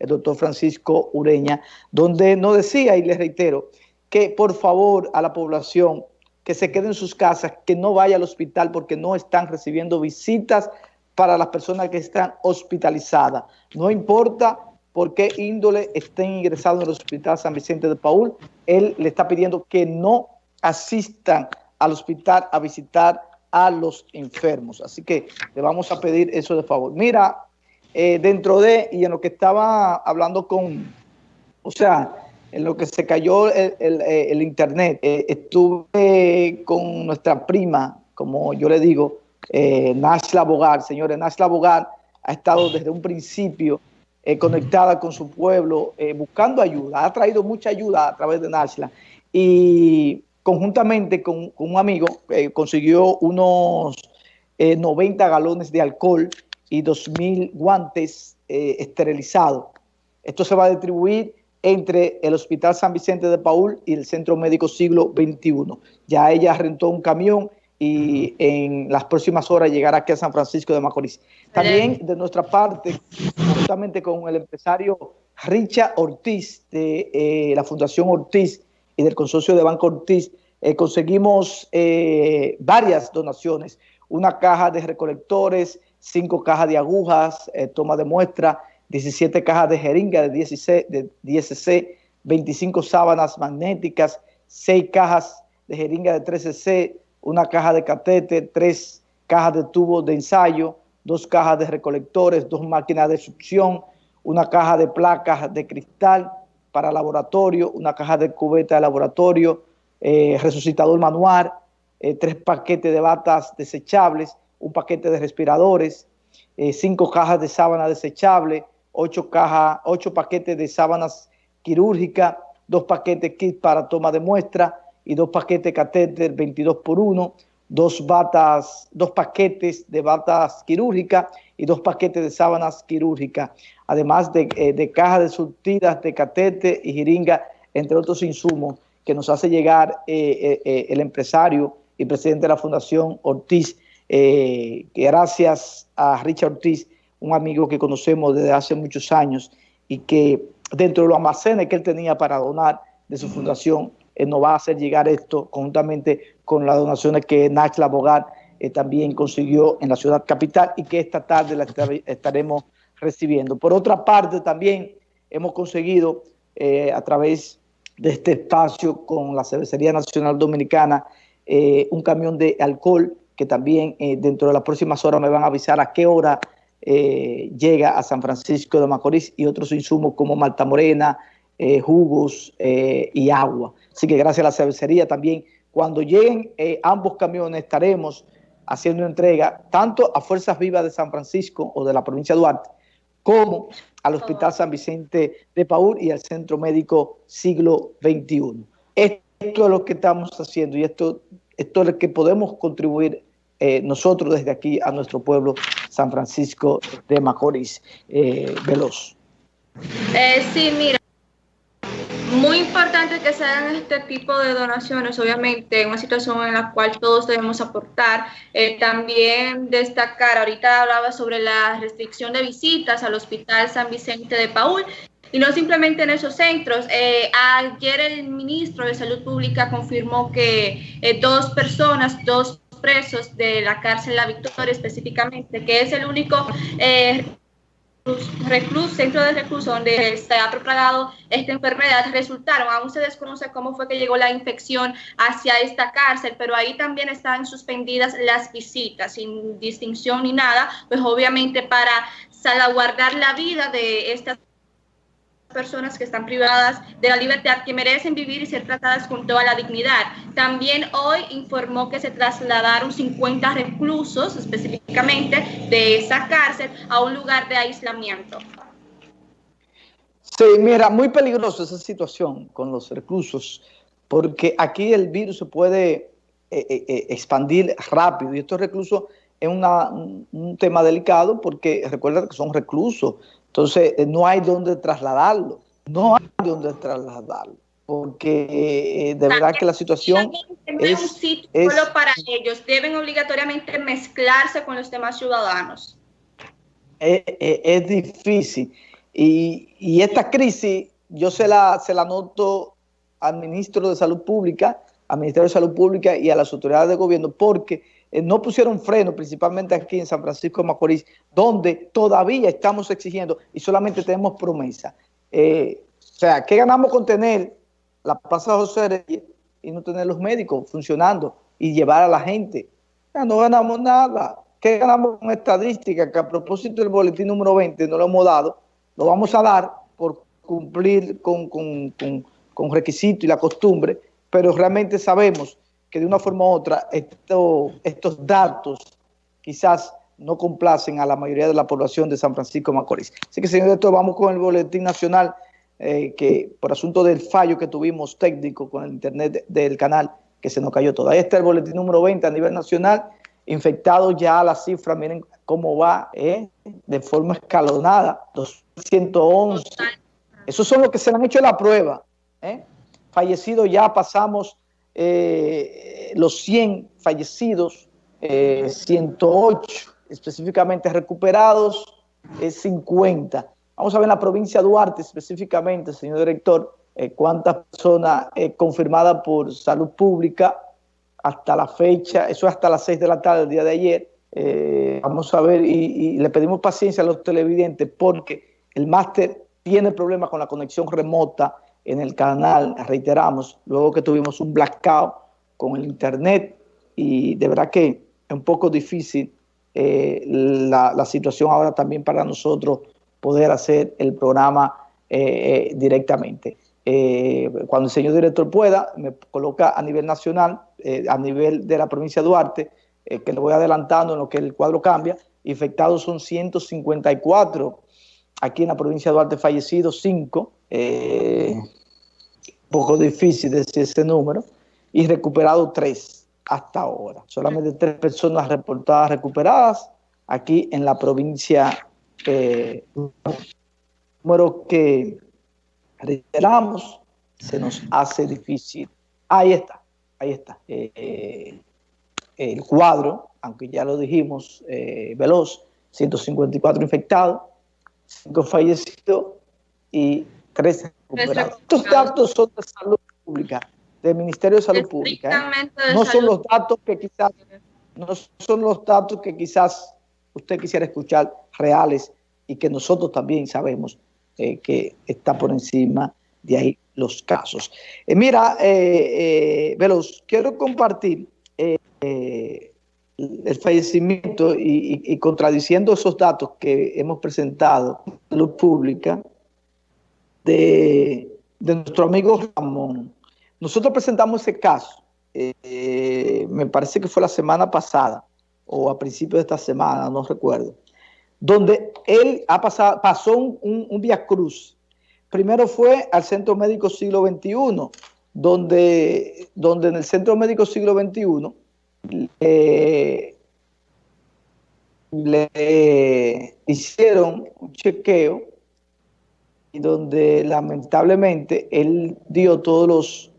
el doctor Francisco Ureña, donde nos decía, y les reitero, que por favor a la población que se quede en sus casas, que no vaya al hospital porque no están recibiendo visitas para las personas que están hospitalizadas. No importa por qué índole estén ingresados en el Hospital San Vicente de Paul, él le está pidiendo que no asistan al hospital a visitar a los enfermos. Así que le vamos a pedir eso de favor. Mira, eh, dentro de, y en lo que estaba hablando con, o sea, en lo que se cayó el, eh, internet, eh, estuve con nuestra prima, como yo le digo, eh, Nashla Bogar. Señores, Nashla Bogar ha estado desde un principio conectada con su pueblo, buscando ayuda. Ha traído mucha ayuda a través de Nashla. Y conjuntamente con, un amigo consiguió unos 90 galones de alcohol y 2.000 guantes esterilizados. Esto se va a distribuir entre el Hospital San Vicente de Paul y el Centro Médico Siglo XXI. Ya ella rentó un camión y en las próximas horas llegará aquí a San Francisco de Macorís. También de nuestra parte, justamente con el empresario Richa Ortiz de eh, la Fundación Ortiz y del Consorcio de Banco Ortiz, eh, conseguimos eh, varias donaciones, una caja de recolectores, cinco cajas de agujas, toma de muestra, 17 cajas de jeringa de 16, de 10cc, 25 sábanas magnéticas, 6 cajas de jeringa de 13C, una caja de catete, 3 cajas de tubos de ensayo, 2 cajas de recolectores, 2 máquinas de succión, una caja de placas de cristal para laboratorio, una caja de cubeta de laboratorio, eh, resucitador manual, 3 eh, paquetes de batas desechables, un paquete de respiradores, 5 eh, cajas de sábana desechable, ocho, ocho paquetes de sábanas quirúrgicas, dos paquetes kit para toma de muestra y dos paquetes catéter 22 por 1, dos batas, dos paquetes de batas quirúrgicas y dos paquetes de sábanas quirúrgicas, además de, eh, cajas de surtidas de catéter y jeringa, entre otros insumos que nos hace llegar eh, el empresario y presidente de la Fundación Ortiz, que gracias a Richard Ortiz un amigo que conocemos desde hace muchos años y que dentro de los almacenes que él tenía para donar de su fundación, él nos va a hacer llegar esto conjuntamente con las donaciones que Nachla Bogar eh, también consiguió en la ciudad capital y que esta tarde la estaremos recibiendo. Por otra parte, también hemos conseguido eh, a través de este espacio con la Cervecería Nacional Dominicana eh, un camión de alcohol que también dentro de las próximas horas me van a avisar a qué hora eh, llega a San Francisco de Macorís y otros insumos como malta morena, eh, jugos eh, y agua. Así que gracias a la cervecería también, cuando lleguen ambos camiones estaremos haciendo entrega tanto a Fuerzas Vivas de San Francisco o de la provincia de Duarte, como al Hospital San Vicente de Paúl y al Centro Médico Siglo XXI. Esto es lo que estamos haciendo y esto, esto es lo que podemos contribuir nosotros desde aquí a nuestro pueblo San Francisco de Macorís. Eh, Veloz. Eh, sí, mira, muy importante que se hagan este tipo de donaciones, obviamente, en una situación en la cual todos debemos aportar. Eh, también destacar, ahorita hablaba sobre la restricción de visitas al Hospital San Vicente de Paul, y no simplemente en esos centros. Eh, ayer el ministro de Salud Pública confirmó que dos personas, dos presos de la cárcel La Victoria específicamente, que es el único eh, recluso, centro de recluso donde se ha propagado esta enfermedad, resultaron, aún se desconoce cómo fue que llegó la infección hacia esta cárcel, pero ahí también están suspendidas las visitas sin distinción ni nada, pues obviamente para salvaguardar la vida de estas personas que están privadas de la libertad, que merecen vivir y ser tratadas con toda la dignidad. También hoy informó que se trasladaron 50 reclusos específicamente de esa cárcel a un lugar de aislamiento. Sí, mira, muy peligroso esa situación con los reclusos, porque aquí el virus se puede eh, eh, eh, expandir rápido y estos reclusos es un tema delicado porque recuerda que son reclusos, entonces, eh, no hay dónde trasladarlo. No hay dónde trasladarlo. Porque eh, de verdad que la situación es, un sitio solo para ellos. Deben obligatoriamente mezclarse con los demás ciudadanos. Es, difícil. Y, esta crisis yo se la, se la noto al ministro de Salud Pública, al Ministerio de Salud Pública y a las autoridades de gobierno porque eh, no pusieron freno, principalmente aquí en San Francisco de Macorís, donde todavía estamos exigiendo y solamente tenemos promesa. Eh, o sea, ¿qué ganamos con tener la Plaza José Reyes y no tener los médicos funcionando y llevar a la gente? No ganamos nada. ¿Qué ganamos con estadística? Que a propósito del boletín número 20 no lo hemos dado, lo vamos a dar por cumplir con, con, con, requisitos y la costumbre, pero realmente sabemos que de una forma u otra estos datos quizás no complacen a la mayoría de la población de San Francisco de Macorís. Así que, señor director, vamos con el boletín nacional, eh, que por asunto del fallo que tuvimos técnico con el internet del canal, que se nos cayó todo. Ahí está el boletín número 20 a nivel nacional, infectados ya la cifra, miren cómo va, eh, de forma escalonada, 211. Esos son los que se han hecho la prueba. Eh. Fallecidos ya pasamos eh, los 100 fallecidos, 108 específicamente recuperados, 50. Vamos a ver en la provincia de Duarte específicamente, señor director, cuántas personas confirmadas por salud pública hasta la fecha, eso es hasta las 6 de la tarde del día de ayer. Eh, vamos a ver y, le pedimos paciencia a los televidentes porque el máster tiene problemas con la conexión remota en el canal, reiteramos, luego que tuvimos un blackout con el internet y de verdad que es un poco difícil eh, la, situación ahora también para nosotros poder hacer el programa eh, directamente. cuando el señor director pueda, me coloca a nivel nacional eh, a nivel de la provincia de Duarte, eh, que le voy adelantando en lo que el cuadro cambia, infectados son 154, aquí en la provincia de Duarte fallecidos 5, eh, poco difícil decir ese número, y recuperados 3 hasta ahora. Solamente 3 personas reportadas recuperadas aquí en la provincia, eh, número que reiteramos, se nos hace difícil. Ahí está ahí está, eh, el cuadro, aunque ya lo dijimos, eh, veloz, 154 infectados, 5 fallecidos y 13 recuperados. Estos datos son de salud pública, del Ministerio de Salud Pública. No son los datos que quizás, no son los datos que quizás usted quisiera escuchar reales y que nosotros también sabemos que está por encima de ahí los casos. Eh, mira, eh, eh, Veloz, quiero compartir el fallecimiento y, contradiciendo esos datos que hemos presentado la pública de, nuestro amigo Ramón. Nosotros presentamos ese caso, me parece que fue la semana pasada o a principios de esta semana, no recuerdo, donde él ha pasado, pasó un, un, via cruz primero fue al Centro Médico Siglo XXI, donde, donde en el Centro Médico Siglo XXI le hicieron un chequeo y donde lamentablemente él dio todos los